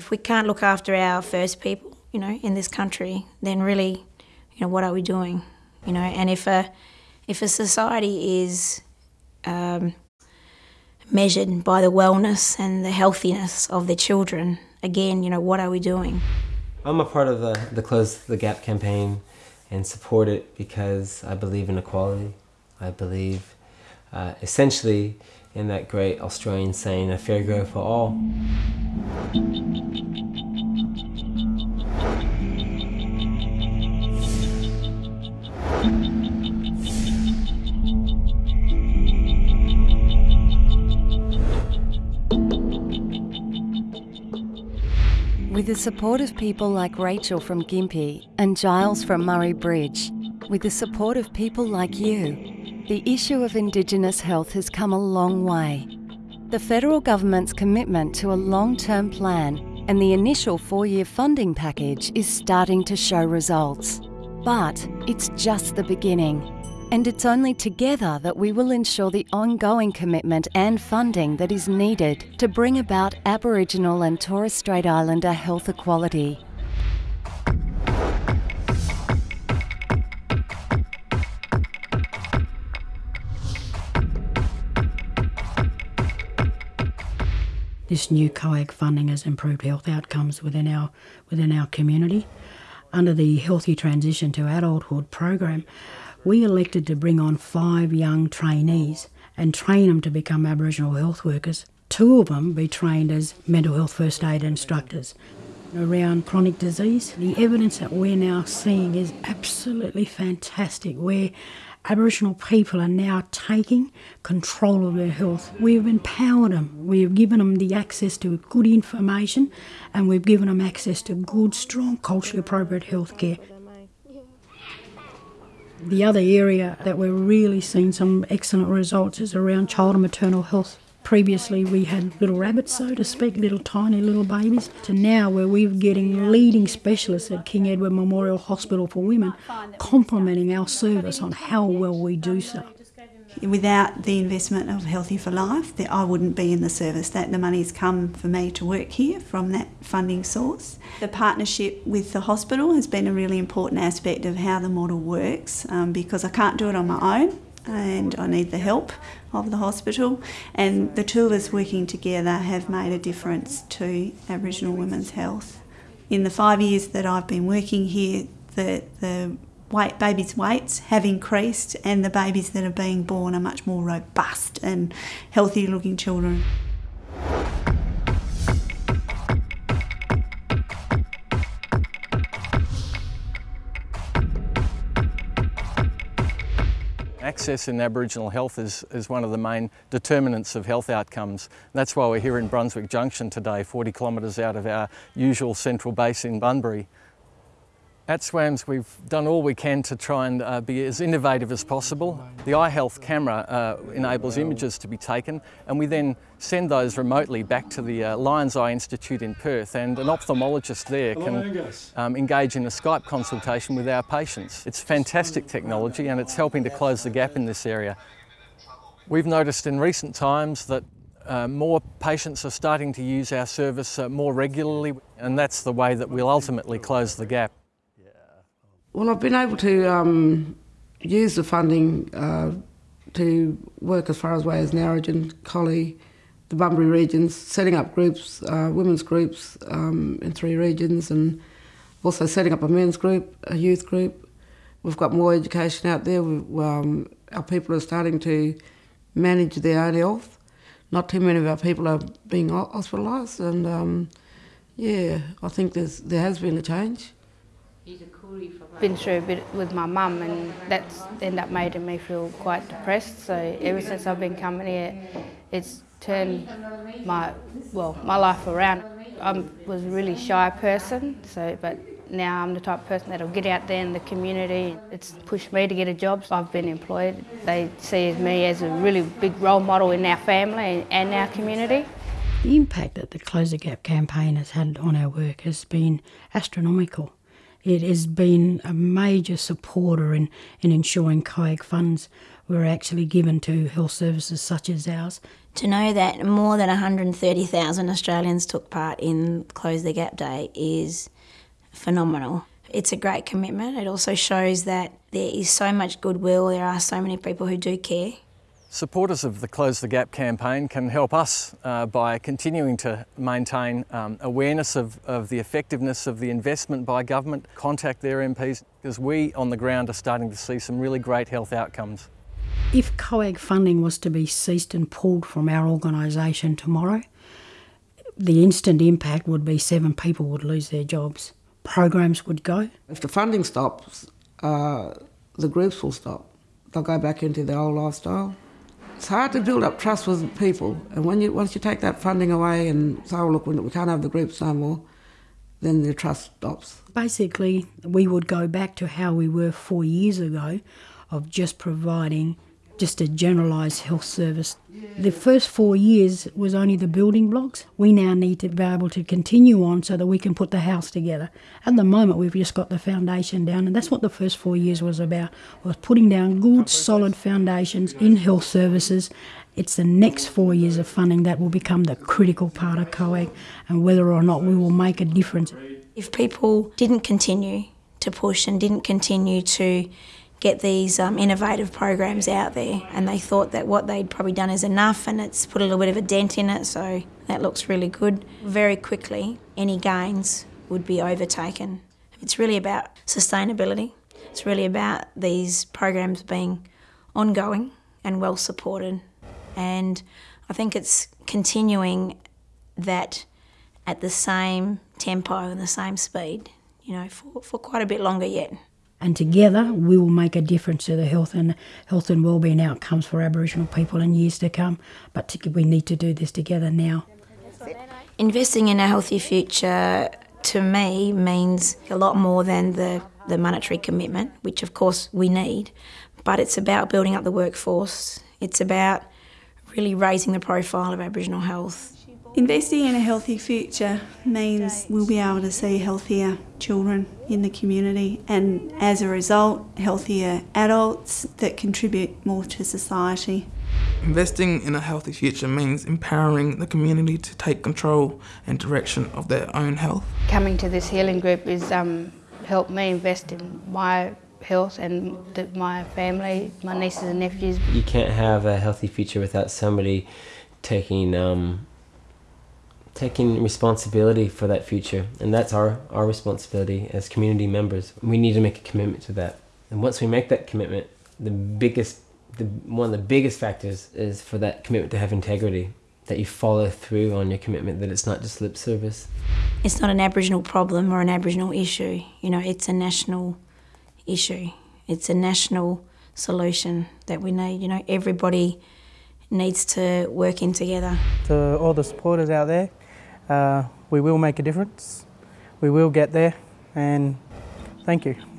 If we can't look after our first people, you know, in this country, then really, you know, what are we doing? You know, and if a if a society is um, measured by the wellness and the healthiness of their children, again, you know, what are we doing? I'm a part of the, the Close the Gap campaign and support it because I believe in equality. I believe uh, essentially in that great Australian saying, a fair go for all. With the support of people like Rachel from Gympie and Giles from Murray Bridge, with the support of people like you, the issue of Indigenous health has come a long way. The federal government's commitment to a long term plan and the initial four year funding package is starting to show results. But it's just the beginning. And it's only together that we will ensure the ongoing commitment and funding that is needed to bring about Aboriginal and Torres Strait Islander health equality. This new COAG funding has improved health outcomes within our within our community. Under the Healthy Transition to Adulthood program, we elected to bring on five young trainees and train them to become Aboriginal health workers. Two of them be trained as mental health first aid instructors. Around chronic disease, the evidence that we're now seeing is absolutely fantastic. Where Aboriginal people are now taking control of their health. We've empowered them, we've given them the access to good information, and we've given them access to good, strong, culturally appropriate health care. The other area that we're really seeing some excellent results is around child and maternal health. Previously, we had little rabbits, so to speak, little tiny little babies, to now where we're getting leading specialists at King Edward Memorial Hospital for Women complementing our service on how well we do so. Without the investment of Healthy for Life, I wouldn't be in the service. That the money's come for me to work here from that funding source. The partnership with the hospital has been a really important aspect of how the model works um, because I can't do it on my own and I need the help of the hospital. And the two of us working together have made a difference to Aboriginal women's health. In the five years that I've been working here, the, the weight, babies' weights have increased, and the babies that are being born are much more robust and healthy looking children. Access in Aboriginal health is, is one of the main determinants of health outcomes. That's why we're here in Brunswick Junction today, 40 kilometres out of our usual central base in Bunbury. At SWAMS we've done all we can to try and uh, be as innovative as possible. The eye health camera uh, enables images to be taken and we then send those remotely back to the uh, Lions Eye Institute in Perth and an ophthalmologist there can um, engage in a Skype consultation with our patients. It's fantastic technology and it's helping to close the gap in this area. We've noticed in recent times that uh, more patients are starting to use our service uh, more regularly and that's the way that we'll ultimately close the gap. Well, I've been able to um, use the funding uh, to work as far as away as Narrogin, Collie, the Bunbury regions, setting up groups, uh, women's groups um, in three regions, and also setting up a men's group, a youth group. We've got more education out there. Um, our people are starting to manage their own health. Not too many of our people are being hospitalised, and um, yeah, I think there has been a change been through a bit with my mum and that's ended up making me feel quite depressed. So ever since I've been coming here, it's turned my, well, my life around. I was a really shy person, so, but now I'm the type of person that'll get out there in the community. It's pushed me to get a job. I've been employed. They see me as a really big role model in our family and our community. The impact that the Close the Gap campaign has had on our work has been astronomical it has been a major supporter in, in ensuring COAG funds were actually given to health services such as ours. To know that more than 130,000 Australians took part in Close the Gap Day is phenomenal. It's a great commitment. It also shows that there is so much goodwill, there are so many people who do care. Supporters of the Close the Gap campaign can help us uh, by continuing to maintain um, awareness of, of the effectiveness of the investment by government, contact their MPs, because we on the ground are starting to see some really great health outcomes. If COAG funding was to be ceased and pulled from our organisation tomorrow, the instant impact would be seven people would lose their jobs. Programs would go. If the funding stops, uh, the groups will stop. They'll go back into their old lifestyle. It's hard to build up trust with people, and when you once you take that funding away and say, "Oh look, we can't have the groups no more," then the trust stops. Basically, we would go back to how we were four years ago, of just providing just a generalised health service. The first four years was only the building blocks. We now need to be able to continue on so that we can put the house together. At the moment, we've just got the foundation down, and that's what the first four years was about: was putting down good, solid foundations in health services. It's the next four years of funding that will become the critical part of COAG, and whether or not we will make a difference. If people didn't continue to push and didn't continue to get these um, innovative programs out there. And they thought that what they'd probably done is enough and it's put a little bit of a dent in it. So that looks really good. Very quickly any gains would be overtaken. It's really about sustainability. It's really about these programs being ongoing and well supported. And i think it's continuing that at the same tempo and the same speed you know for, for quite a bit longer yet and together we will make a difference to the health and health and wellbeing outcomes for Aboriginal people in years to come. But we need to do this together now. Investing in a healthy future to me means a lot more than the, the monetary commitment, which of course we need, but it's about building up the workforce. It's about really raising the profile of Aboriginal health. Investing in a healthy future means we'll be able to see healthier children in the community and as a result healthier adults that contribute more to society. Investing in a healthy future means empowering the community to take control and direction of their own health. Coming to this healing group has um, helped me invest in my health and my family, my nieces and nephews. You can't have a healthy future without somebody taking um, taking responsibility for that future and that's our our responsibility as community members. We need to make a commitment to that. And once we make that commitment the biggest the one of the biggest factors is for that commitment to have integrity that you follow through on your commitment that it's not just lip service. It's not an aboriginal problem or an aboriginal issue. You know it's a national issue. It's a national solution that we need. You know everybody needs to work in together. To all the supporters out there uh, we will make a difference. We will get there and thank you.